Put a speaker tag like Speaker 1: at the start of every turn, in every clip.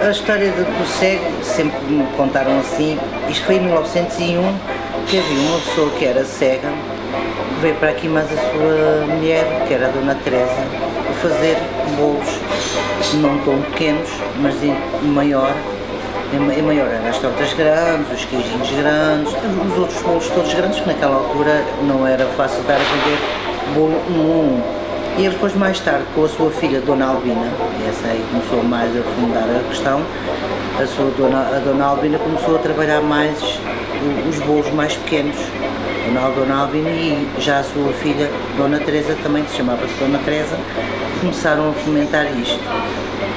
Speaker 1: A história do, cego, sempre me contaram assim, isto foi em 1901, que havia uma pessoa que era cega, que veio para aqui mais a sua mulher, que era a Dona Teresa, a fazer bolos, não tão pequenos, mas em maior, em maior eram as tortas grandes, os queijinhos grandes, os outros bolos todos grandes, que naquela altura não era fácil dar a vender bolo um. E ele depois mais tarde com a sua filha Dona Albina, essa aí começou mais a fundar a questão, a sua dona, a Dona Albina começou a trabalhar mais os bolos mais pequenos, Dona, Dona Albina e já a sua filha Dona Teresa também, que se chamava-se Dona Teresa, começaram a fomentar isto.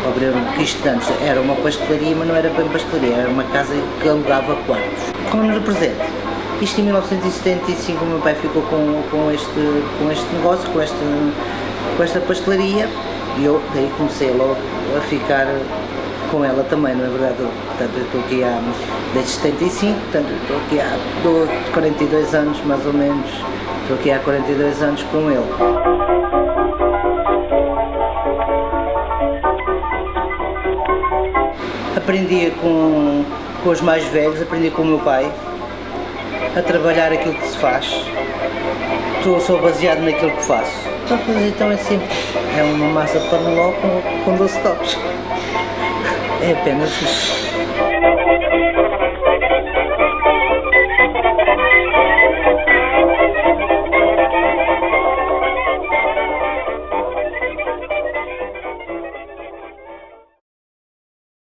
Speaker 1: Abriram que isto antes era uma pastelaria, mas não era bem pastelaria, era uma casa que alugava quartos. Como nos presente, isto em 1975 o meu pai ficou com, com, este, com este negócio, com este com esta pastelaria e eu daí comecei logo a ficar com ela também, não é verdade? Portanto, eu estou aqui há, desde 75, portanto, estou aqui há 42 anos mais ou menos, estou aqui há 42 anos com ele. Aprendi com, com os mais velhos, aprendi com o meu pai a trabalhar aquilo que se faz. Estou só baseado naquilo que faço. Então, então é simples, é uma massa de paneló com, com 12 toques. É apenas isso.